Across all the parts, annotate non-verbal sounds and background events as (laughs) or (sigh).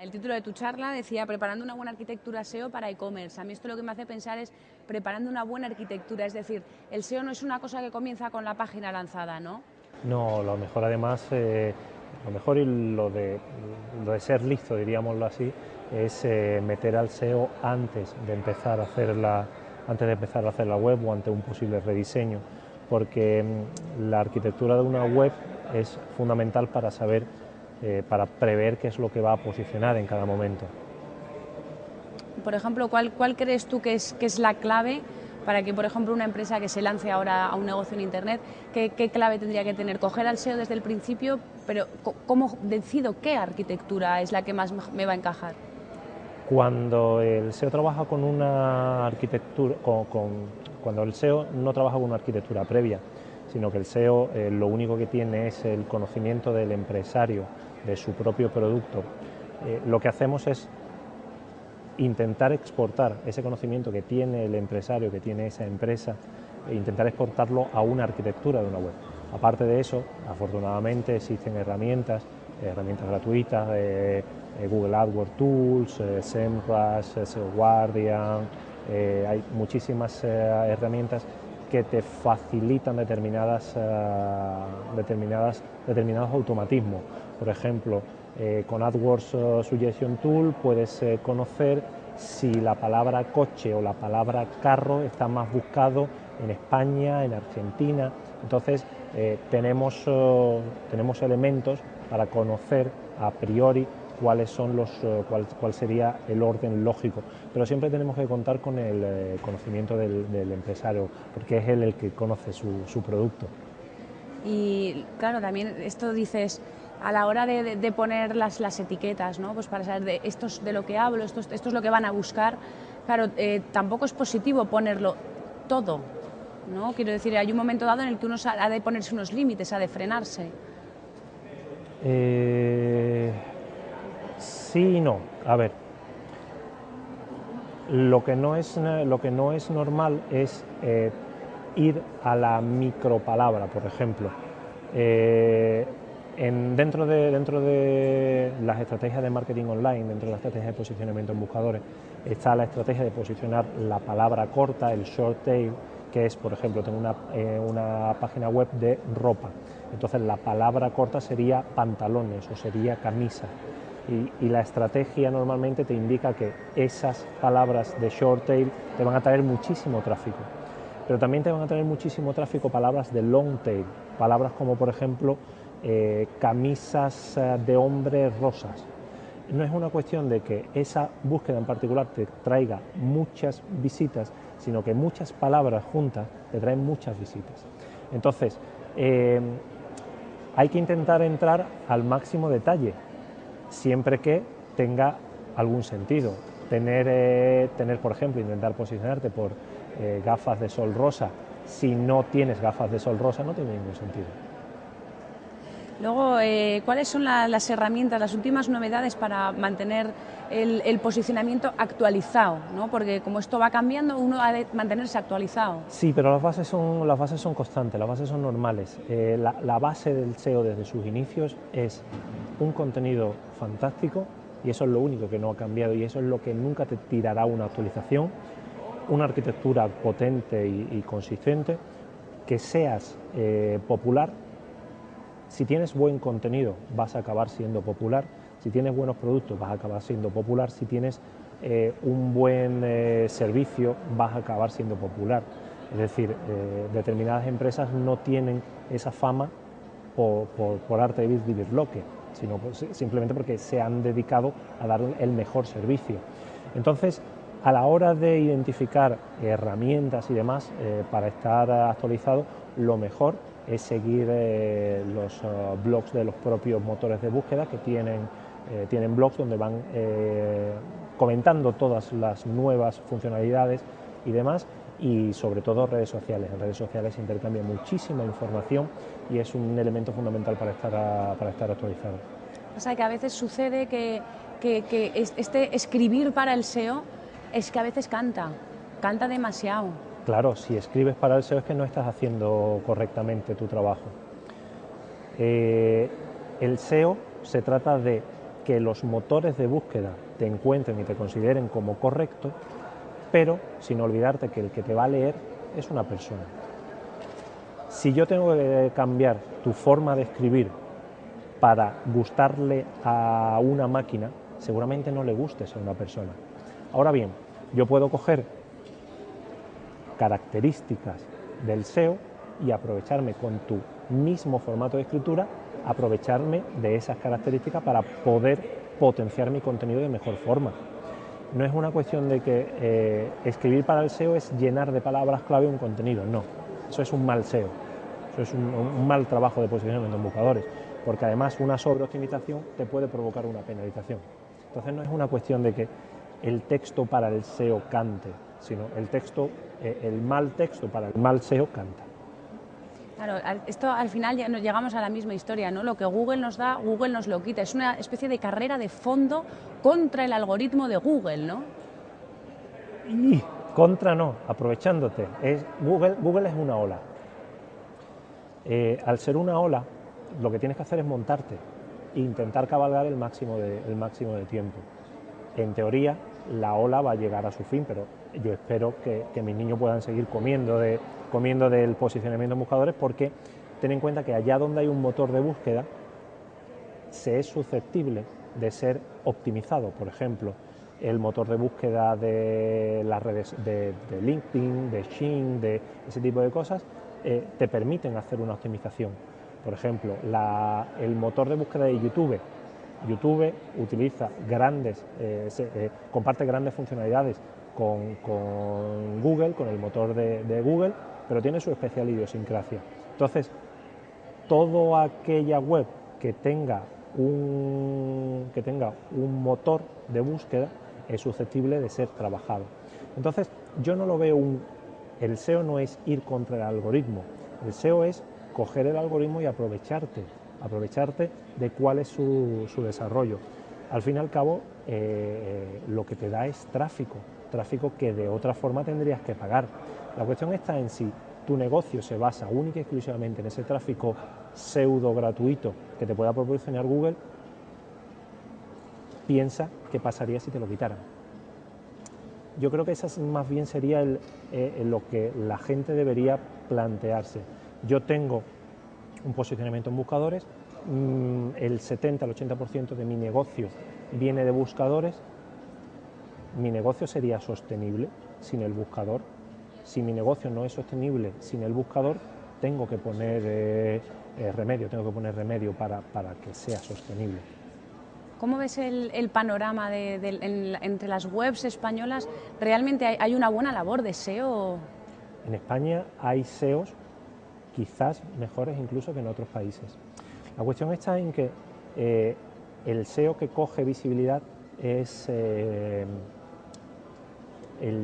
El título de tu charla decía preparando una buena arquitectura SEO para e-commerce. A mí esto lo que me hace pensar es preparando una buena arquitectura, es decir, el SEO no es una cosa que comienza con la página lanzada, ¿no? No, lo mejor además, eh, lo mejor y lo de, ser listo, diríamoslo así, es eh, meter al SEO antes de empezar a hacer la, antes de empezar a hacer la web o ante un posible rediseño, porque mm, la arquitectura de una web es fundamental para saber eh, para prever qué es lo que va a posicionar en cada momento. Por ejemplo, ¿cuál, cuál crees tú que es, que es la clave para que, por ejemplo, una empresa que se lance ahora a un negocio en Internet, ¿qué, qué clave tendría que tener? ¿Coger al SEO desde el principio? Pero ¿cómo decido qué arquitectura es la que más me va a encajar? Cuando el SEO trabaja con una arquitectura, con, con, cuando el SEO no trabaja con una arquitectura previa, sino que el SEO eh, lo único que tiene es el conocimiento del empresario, de su propio producto. Eh, lo que hacemos es intentar exportar ese conocimiento que tiene el empresario, que tiene esa empresa, e intentar exportarlo a una arquitectura de una web. Aparte de eso, afortunadamente existen herramientas, herramientas gratuitas, de Google AdWords Tools, eh, SEMrush, SEO Guardian, hay muchísimas herramientas que te facilitan determinadas, determinadas, determinados automatismos. Por ejemplo, eh, con AdWords Suggestion Tool puedes eh, conocer si la palabra coche o la palabra carro está más buscado en España, en Argentina. Entonces, eh, tenemos, uh, tenemos elementos para conocer a priori cuáles son los, uh, cuál, cuál, sería el orden lógico. Pero siempre tenemos que contar con el eh, conocimiento del, del, empresario, porque es él el que conoce su, su producto. Y claro, también esto dices, a la hora de, de, poner las, las, etiquetas, ¿no? pues para saber de esto es de lo que hablo, esto, esto es lo que van a buscar, claro, eh, tampoco es positivo ponerlo todo, ¿no? Quiero decir, hay un momento dado en el que uno ha de ponerse unos límites, ha de frenarse. Eh, sí y no. A ver, lo que no es, lo que no es normal es eh, ir a la micropalabra, por ejemplo. Eh, en, dentro, de, dentro de las estrategias de marketing online, dentro de las estrategias de posicionamiento en buscadores, está la estrategia de posicionar la palabra corta, el short tail, que es, por ejemplo, tengo una, eh, una página web de ropa. Entonces la palabra corta sería pantalones o sería camisa. Y, la estrategia normalmente te indica que esas palabras de short tail te van a traer muchísimo tráfico. Pero también te van a traer muchísimo tráfico palabras de long tail, palabras como por ejemplo eh, camisas eh, de hombres rosas. No es una cuestión de que esa búsqueda en particular te traiga muchas visitas, sino que muchas palabras juntas te traen muchas visitas. Entonces, eh, hay que intentar entrar al máximo detalle, siempre que tenga algún sentido. Tener, eh, tener por ejemplo, intentar posicionarte por eh, gafas de sol rosa, si no tienes gafas de sol rosa, no tiene ningún sentido. Luego, eh, ¿cuáles son la, las herramientas, las últimas novedades para mantener el, posicionamiento actualizado? ¿no? Porque como esto va cambiando, uno ha de mantenerse actualizado. Sí, pero las bases son, las bases son constantes, las bases son normales. Eh, la, base del SEO desde sus inicios es un contenido fantástico y eso es lo único que no ha cambiado y eso es lo que nunca te tirará una actualización, una arquitectura potente y, y consistente, que seas eh, popular si tienes buen contenido vas a acabar siendo popular, si tienes buenos productos vas a acabar siendo popular, si tienes eh, un buen eh, servicio vas a acabar siendo popular. Es decir, eh, determinadas empresas no tienen esa fama por, por, por arte de birloque, sino pues, simplemente porque se han dedicado a dar el mejor servicio. Entonces, a la hora de identificar herramientas y demás para estar actualizado, lo mejor es seguir eh, los uh, blogs de los propios motores de búsqueda que tienen, eh, tienen blogs donde van eh, comentando todas las nuevas funcionalidades y demás y sobre todo redes sociales. En redes sociales se intercambia muchísima información y es un elemento fundamental para estar, para estar actualizado. O sea que a veces sucede que, que este escribir para el SEO es que a veces canta, canta demasiado. Claro, si escribes para el SEO es que no estás haciendo correctamente tu trabajo. Eh, el SEO se trata de que los motores de búsqueda te encuentren y te consideren como correcto, pero sin olvidarte que el que te va a leer es una persona. Si yo tengo que cambiar tu forma de escribir para gustarle a una máquina, seguramente no le gustes a una persona. Ahora bien, yo puedo coger características del SEO y aprovecharme con tu mismo formato de escritura, aprovecharme de esas características para poder potenciar mi contenido de mejor forma. No es una cuestión de que eh, escribir para el SEO es llenar de palabras clave un contenido, no. Eso es un mal SEO, eso es un, mal trabajo de posicionamiento en buscadores, porque además una sobreoptimización te puede provocar una penalización. Entonces no es una cuestión de que el texto para el SEO cante, sino el texto, eh, el mal texto para el mal SEO canta. Claro, esto al final ya nos llegamos a la misma historia, ¿no? Lo que Google nos da, Google nos lo quita. Es una especie de carrera de fondo contra el algoritmo de Google, ¿no? Y contra no, aprovechándote. Es, Google, Google es una ola. Eh, al ser una ola, lo que tienes que hacer es montarte e intentar cabalgar el máximo de, el máximo de tiempo. En teoría, la ola va a llegar a su fin, pero yo espero que, mis niños puedan seguir comiendo, comiendo del posicionamiento en buscadores porque ten en cuenta que allá donde hay un motor de búsqueda se es susceptible de ser optimizado. Por ejemplo, el motor de búsqueda de las redes de, LinkedIn, de Shin, de ese tipo de cosas, eh, te permiten hacer una optimización. Por ejemplo, el motor de búsqueda de YouTube. YouTube utiliza grandes, eh, eh, comparte grandes funcionalidades con, Google, con el motor de, Google, pero tiene su especial idiosincrasia. Entonces, toda aquella web que tenga un, que tenga un motor de búsqueda es susceptible de ser trabajado. Entonces, yo no lo veo un... El SEO no es ir contra el algoritmo, el SEO es coger el algoritmo y aprovecharte, aprovecharte de cuál es su, desarrollo. Al fin y al cabo, eh, lo que te da es tráfico, tráfico que de otra forma tendrías que pagar. La cuestión está en si tu negocio se basa única y exclusivamente en ese tráfico pseudo gratuito que te pueda proporcionar Google, piensa qué pasaría si te lo quitaran. Yo creo que esa más bien sería eh, lo que la gente debería plantearse. Yo tengo un posicionamiento en buscadores, el 70 al 80% de mi negocio viene de buscadores, mi negocio sería sostenible sin el buscador. Si mi negocio no es sostenible sin el buscador, tengo que poner eh, eh, remedio, tengo que poner remedio para, que sea sostenible. ¿Cómo ves el, panorama entre las webs españolas? ¿Realmente hay, una buena labor de SEO? En España hay SEOs quizás mejores incluso que en otros países. La cuestión está en que eh, el SEO que coge visibilidad es el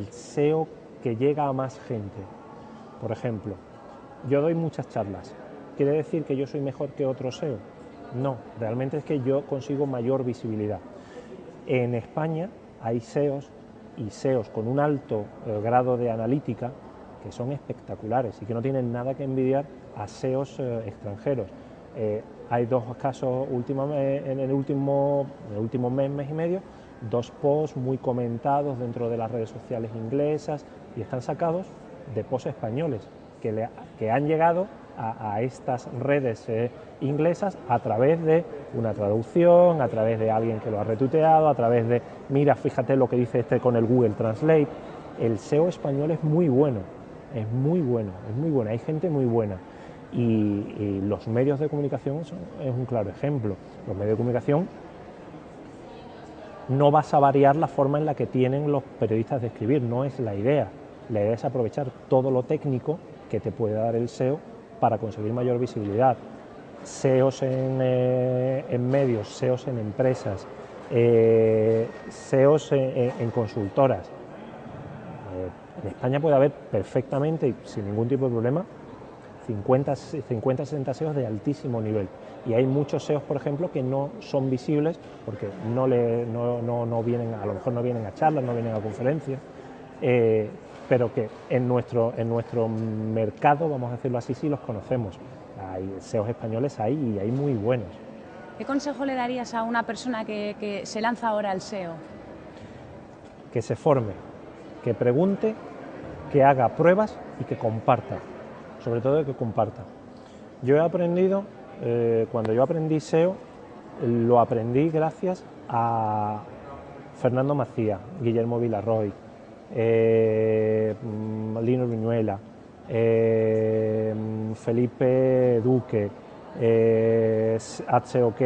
SEO que llega a más gente. Por ejemplo, yo doy muchas charlas. ¿Quiere decir que yo soy mejor que otro SEO? No, realmente es que yo consigo mayor visibilidad. En España hay SEOs y SEOs con un alto eh, grado de analítica que son espectaculares y que no tienen nada que envidiar a SEOs eh, extranjeros. Eh, hay dos casos en el último, en el último mes, mes y medio, dos posts muy comentados dentro de las redes sociales inglesas y están sacados de posts españoles que, que han llegado a, estas redes eh, inglesas a través de una traducción, a través de alguien que lo ha retuiteado, a través de, mira, fíjate lo que dice este con el Google Translate. El SEO español es muy bueno, es muy bueno, es muy bueno, hay gente muy buena. Y, los medios de comunicación es un claro ejemplo. Los medios de comunicación no vas a variar la forma en la que tienen los periodistas de escribir, no es la idea. La idea es aprovechar todo lo técnico que te puede dar el SEO para conseguir mayor visibilidad. SEOs en, eh, medios, SEOs en empresas, eh, SEOs en, consultoras. Eh, en España puede haber perfectamente y sin ningún tipo de problema 50, 50 60 SEOs de altísimo nivel y hay muchos SEOs, por ejemplo, que no son visibles porque no, le, no, vienen, a lo mejor no vienen a charlas, no vienen a conferencias, eh, pero que en nuestro, en nuestro mercado, vamos a decirlo así, sí los conocemos. Hay SEOs españoles ahí y hay muy buenos. ¿Qué consejo le darías a una persona que, que se lanza ahora al SEO? Que se forme, que pregunte, que haga pruebas y que comparta, sobre todo que comparta. Yo he aprendido, eh, cuando yo aprendí SEO, lo aprendí gracias a Fernando Macía, Guillermo Villarroy, eh, mm, Lino Viñuela, eh, Felipe Duque, eh, OK.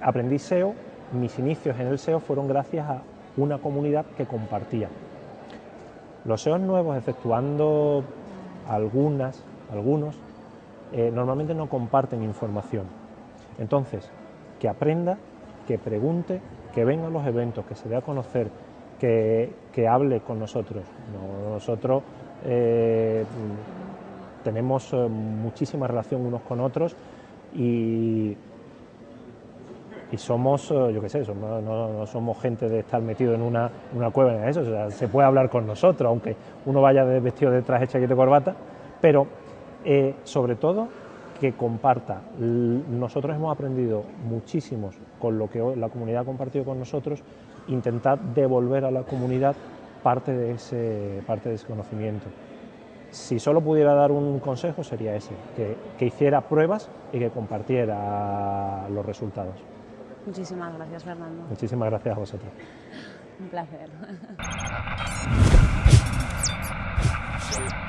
Aprendí SEO, mis inicios en el SEO fueron gracias a una comunidad que compartía. Los SEOs nuevos, efectuando algunas, algunos, eh, normalmente no comparten información. Entonces, que aprenda, que pregunte, que venga a los eventos, que se dé a conocer, que, hable con nosotros. Nosotros eh, tenemos eh, muchísima relación unos con otros y, y somos, yo qué sé, no, somos gente de estar metido en una, cueva en eso, se puede hablar con nosotros, aunque uno vaya vestido de traje, chaqueta corbata, pero eh, sobre todo que comparta. Nosotros hemos aprendido muchísimos con lo que la comunidad ha compartido con nosotros, intentar devolver a la comunidad parte de ese, parte de conocimiento. Si solo pudiera dar un consejo sería ese, que, que hiciera pruebas y que compartiera los resultados. Muchísimas gracias, Fernando. Muchísimas gracias a vosotros. Un placer. (laughs) (laughs)